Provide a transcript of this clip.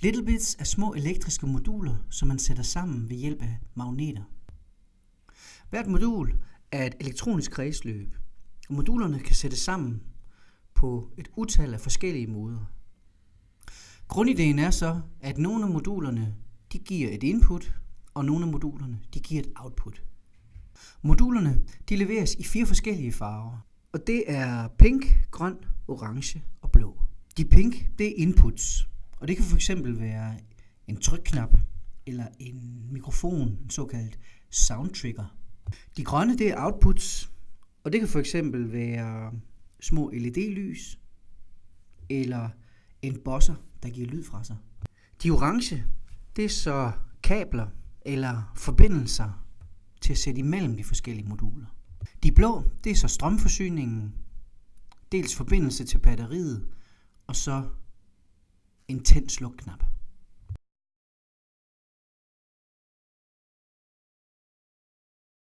Little bits er små elektriske moduler, som man sætter sammen ved hjælp af magneter. Hvert modul er et elektronisk kredsløb, og modulerne kan sættes sammen på et utal af forskellige måder. Grundideen er så, at nogle af modulerne de giver et input, og nogle af modulerne de giver et output. Modulerne de leveres i fire forskellige farver, og det er pink, grøn, orange og blå. De pink, det er inputs, og det kan fx være en trykknap eller en mikrofon, en såkaldt sound trigger. De grønne, det er outputs, og det kan fx være små LED-lys eller en bosser, der giver lyd fra sig. De orange, det er så kabler eller forbindelser til at sætte imellem de forskellige moduler. De blå, det er så strømforsyningen, dels forbindelse til batteriet, og så en tænd slukknap.